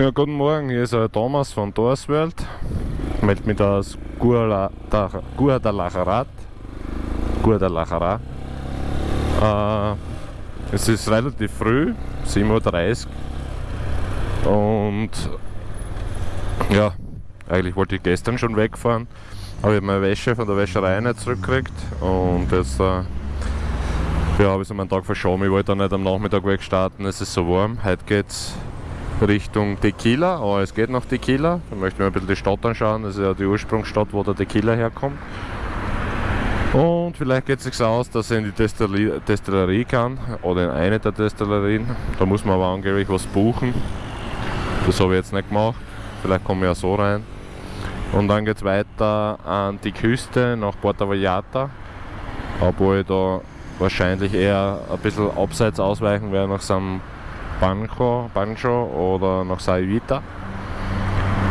Ja, guten Morgen, hier ist der Thomas von Dorsworld. Ich melde mich aus Guadalajara. Guadalajara. Äh, es ist relativ früh, 7.30 Uhr. Und ja, eigentlich wollte ich gestern schon wegfahren, aber ich habe meine Wäsche von der Wäscherei nicht zurückgekriegt. Und jetzt äh, ja, habe ich so meinen Tag verschoben. Ich wollte dann nicht am Nachmittag wegstarten, es ist so warm. Heute geht's Richtung Tequila, aber es geht nach Tequila. Da möchten wir ein bisschen die Stadt anschauen. Das ist ja die Ursprungsstadt, wo der Tequila herkommt. Und vielleicht geht es sich aus, dass er in die Destillerie, Destillerie kann oder in eine der Destillerien. Da muss man aber angeblich was buchen. Das habe ich jetzt nicht gemacht. Vielleicht komme ich ja so rein. Und dann geht es weiter an die Küste nach Porta Vallarta. Obwohl ich da wahrscheinlich eher ein bisschen abseits ausweichen werde nach San Banjo, Banjo oder nach Saivita.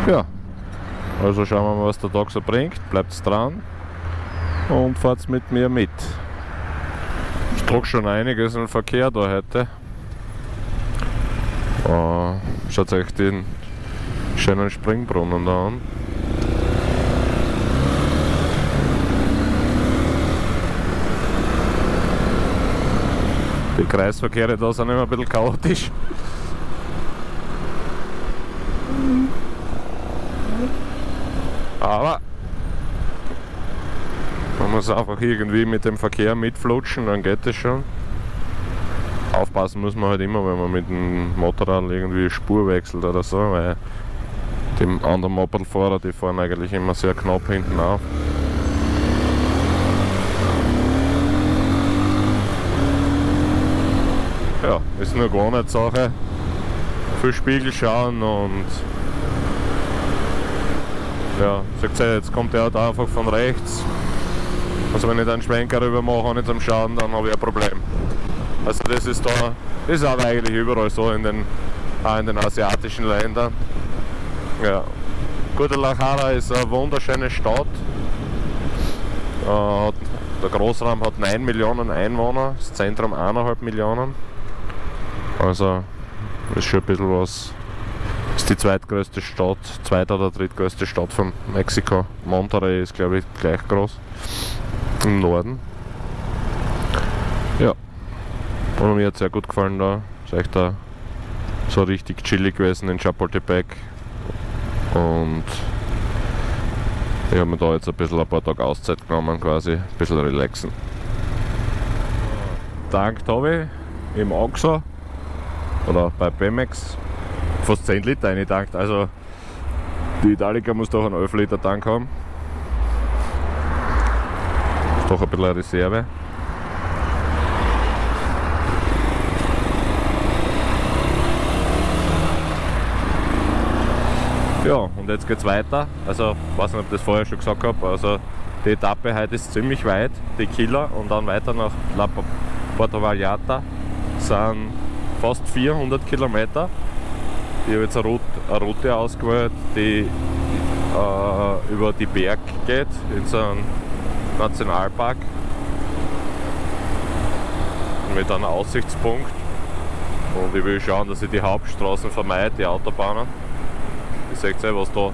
Ja, also schauen wir mal, was der Tag so bringt. Bleibt dran und fahrt mit mir mit. Ich trage schon einiges im Verkehr da heute. Uh, schaut euch den schönen Springbrunnen da an. Die Kreisverkehre da sind immer ein bisschen chaotisch. Aber man muss einfach irgendwie mit dem Verkehr mitflutschen, dann geht es schon. Aufpassen muss man halt immer, wenn man mit dem Motorrad irgendwie Spur wechselt oder so, weil die anderen Mopedfahrer, die fahren eigentlich immer sehr knapp hinten auf. ja, ist nur Gewohnheitssache. Viel Spiegel schauen und ja, sagt ihr, jetzt kommt der da einfach von rechts. Also wenn ich dann einen Schwenker rüber mache, nicht zum Schauen, dann habe ich ein Problem. Also das ist da, ist aber eigentlich überall so in den, auch in den asiatischen Ländern. Ja. Guadalajara ist eine wunderschöne Stadt. Äh, der Großraum hat 9 Millionen Einwohner, das Zentrum 1,5 Millionen. Also ist schon ein bisschen was. Ist die zweitgrößte Stadt, zweite oder drittgrößte Stadt von Mexiko. Monterrey ist glaube ich gleich groß. Im Norden. Ja. Und mir hat sehr gut gefallen da. Ist echt da so richtig chillig gewesen in Chapultepec. Und ich habe mir da jetzt ein bisschen ein paar Tage Auszeit genommen quasi, ein bisschen relaxen. Dank Tobi im Oxo oder bei Pemex fast 10 Liter eingetankt. Also die Italica muss doch einen 11 Liter Tank haben. Ist doch ein bisschen eine Reserve. Ja, und jetzt geht's weiter. Also, ich weiß nicht, ob ich das vorher schon gesagt habe. Also, die Etappe heute ist ziemlich weit, die Killer, und dann weiter nach La Porta Vallarta sind fast 400 Kilometer. Ich habe jetzt eine Route, eine Route ausgewählt, die äh, über die Berg geht, in so einen Nationalpark. Mit einem Aussichtspunkt. Und ich will schauen, dass ich die Hauptstraßen vermeide, die Autobahnen. Ihr seht ja, was da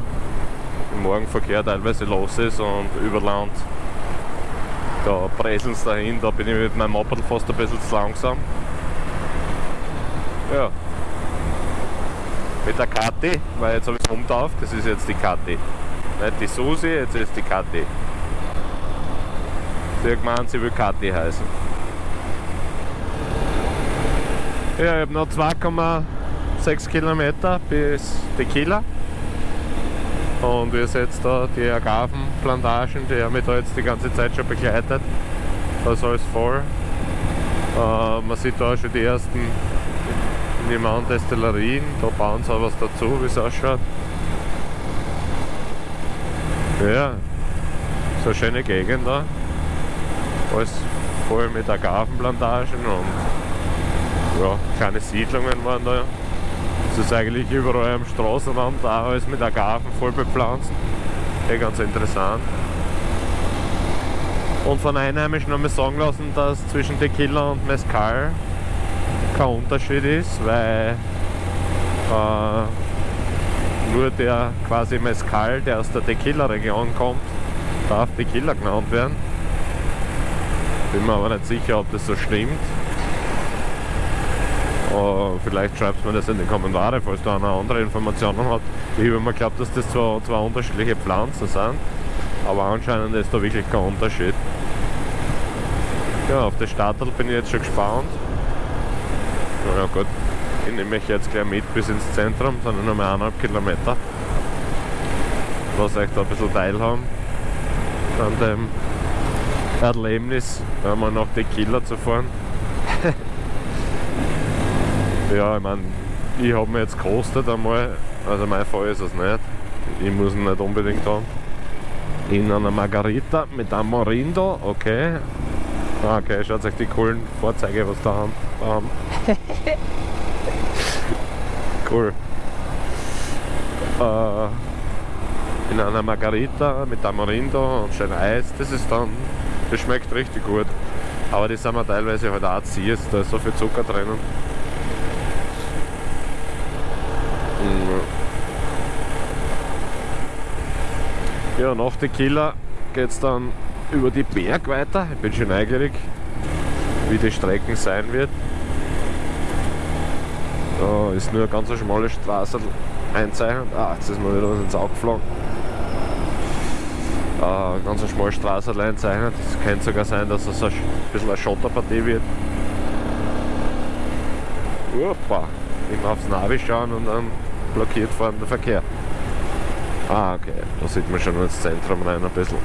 im Morgenverkehr teilweise los ist und über Land da präseln es dahin, da bin ich mit meinem Moped fast ein bisschen zu langsam. Ja. Mit der Kathi, weil jetzt habe ich es umtauft, das ist jetzt die Kathi. Nicht die Susi, jetzt ist die Kathi. Sie hat gemeint, sie will Kathi heißen. Ja, ich habe noch 2,6 Kilometer bis Tequila. Und wir sehen jetzt da die Agavenplantagen, die haben mich da jetzt die ganze Zeit schon begleitet. Da ist alles voll. Äh, man sieht da schon die ersten in die anderen Destillerien. Da bauen sie auch was dazu, wie es ausschaut. Ja, so eine schöne Gegend da. Alles voll mit Agavenplantagen und ja, kleine Siedlungen waren da. Es ist eigentlich überall am Straßenrand auch alles mit Agaven voll bepflanzt. Eh ganz interessant. Und von Einheimischen haben wir sagen lassen, dass zwischen Tequila und Mezcal kein Unterschied ist, weil äh, Nur der quasi Mezcal, der aus der Tequila-Region kommt, darf Tequila genannt werden. Bin mir aber nicht sicher, ob das so stimmt. Uh, vielleicht schreibt man das in die Kommentare, falls da eine andere Informationen hat. Ich habe mir geglaubt, dass das zwar zwei unterschiedliche Pflanzen sind, aber anscheinend ist da wirklich kein Unterschied. Ja, auf das Startel bin ich jetzt schon gespannt. Na ja gut, ich nehme mich jetzt gleich mit bis ins Zentrum, sind nur mehr eineinhalb Kilometer. Lass euch da ein bisschen teilhaben an dem Erlebnis, einmal nach Tequila zu fahren. ja, ich meine, ich habe mir jetzt gekostet einmal, also mein Fall ist es nicht. Ich muss ihn nicht unbedingt haben. In einer Margarita mit einem Morindo, okay. Ah, okay, schaut euch die coolen Fahrzeuge, was da haben. Da haben. cool. Äh, in einer Margarita mit Tamarindo und schön Eis, das ist dann, das schmeckt richtig gut. Aber die sind wir teilweise halt auch ziehst, da ist so viel Zucker drinnen. Ja, nach Tequila geht es dann über die Berg weiter. Ich bin schon neugierig, wie die Strecken sein wird. Da ist nur eine ganz schmale Straße einzeichnet. Ah, jetzt ist mir wieder was ins Auge geflogen. Ah, ganz schmale Straße einzeichnet. Es könnte sogar sein, dass es ein bisschen eine Schotterpartie wird. Opa, immer aufs Navi schauen und dann blockiert vorne der Verkehr. Ah, okay, da sieht man schon ins Zentrum rein ein bisschen.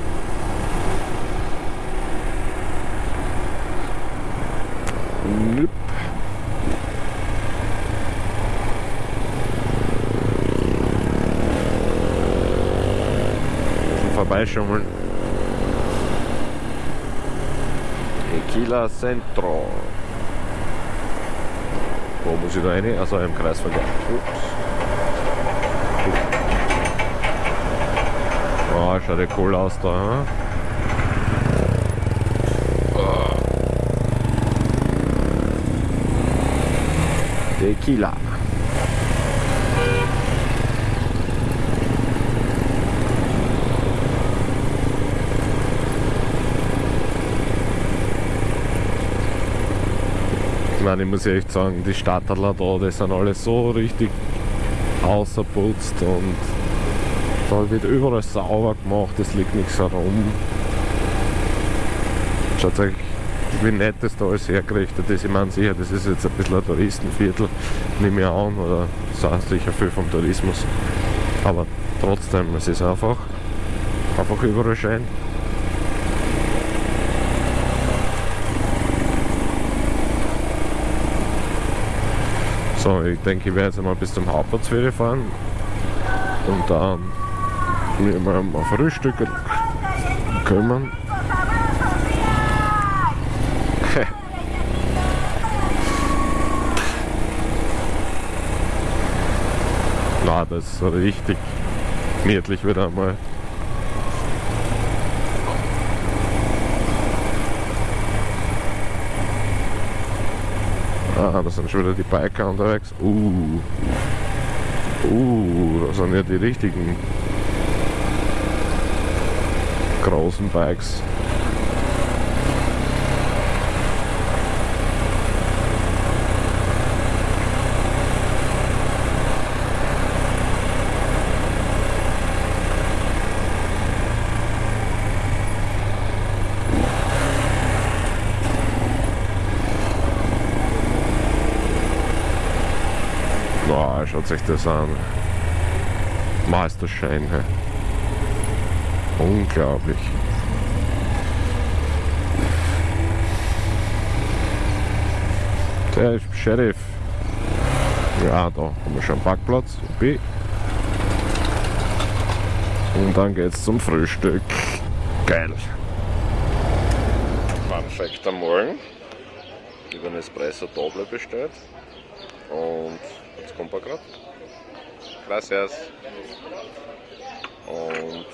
Nüpp. Vorbeischummeln. Tequila Centro. Wo muss ich da rein? Also im Kreisverkehr. Ups. Oh, schaut ja cool aus da. Hm? Tequila. Ich meine, ich muss echt sagen, die Stadtadler da, die sind alle so richtig außerputzt und da wird überall sauber gemacht, es liegt nichts herum. Schaut euch wie nett das da alles hergerichtet ist. Ich meine sicher, das ist jetzt ein bisschen ein Touristenviertel, nehme ich an, oder das sicher viel vom Tourismus. Aber trotzdem, es ist einfach, einfach überall schön. So, ich denke, ich werde jetzt einmal bis zum Hauptplatz fahren und dann mir mal Frühstück kümmern. Na, das ist richtig gemütlich wieder einmal. Ah, da sind schon wieder die Biker unterwegs. Uh. Uh, das sind ja die richtigen großen Bikes. Schaut sich das an. Meisterschein. He. Unglaublich. Der ist Sheriff. Ja, da haben wir schon einen Parkplatz. B. Und dann geht's zum Frühstück. Geil. Perfekt am Morgen. Über einen Espresso Doble bestellt. Und jetzt kommt er gerade. Gracias. Und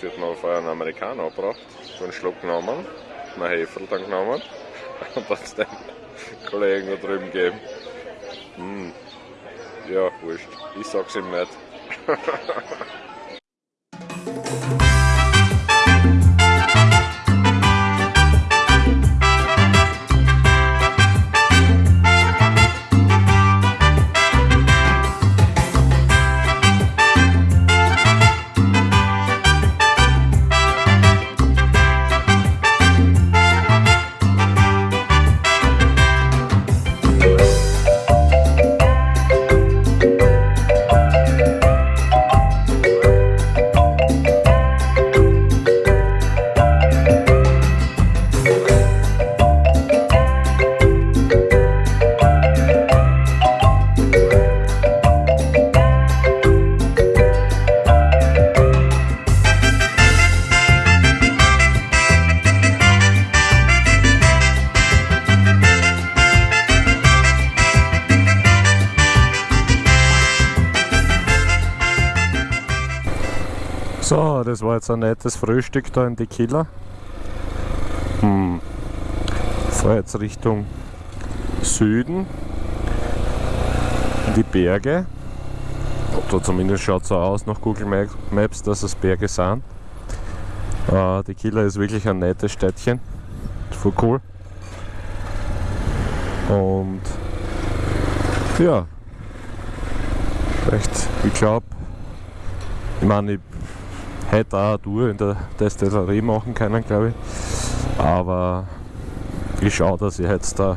sie hat mir vorher einen Amerikaner gebracht, einen Schluck genommen, einen Hefe dann genommen und dann es den Kollegen da drüben gegeben. Hm. Ja, wurscht. Ich sag's ihm nicht. das war jetzt ein nettes Frühstück da in die Killer. Hm. Fahr jetzt Richtung Süden, in die Berge. Oder zumindest schaut es so aus nach Google Maps, dass es Berge sind. Äh, die Killer ist wirklich ein nettes Städtchen. Voll cool. Und ja, vielleicht, ich glaube, ich meine, ich hätte auch eine Tour in der Destillerie machen können, glaube ich. Aber ich schaue, dass ich jetzt da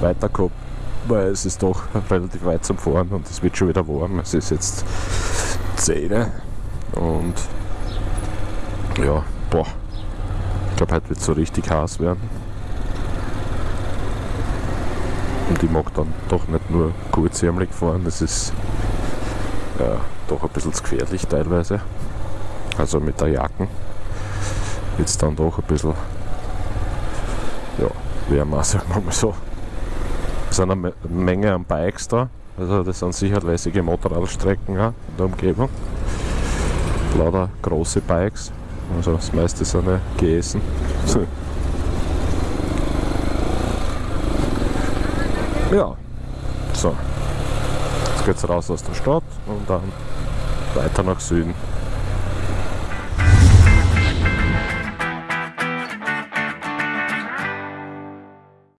weiterkomme, weil es ist doch relativ weit zum Fahren und es wird schon wieder warm. Es ist jetzt 10 und ja, boah, ich glaube, heute wird es so richtig heiß werden. Und ich mag dann doch nicht nur kurzärmlich fahren, das ist ja, doch ein bisschen gefährlich teilweise also mit der Jacken. Jetzt dann doch ein bisschen ja, wärmer, sagen wir mal so. Es sind eine Menge an Bikes da, also das sind sicher lässige Motorradstrecken in der Umgebung. Lauter große Bikes, also das meiste sind ja GSen. ja, so. Jetzt geht's raus aus der Stadt und dann weiter nach Süden.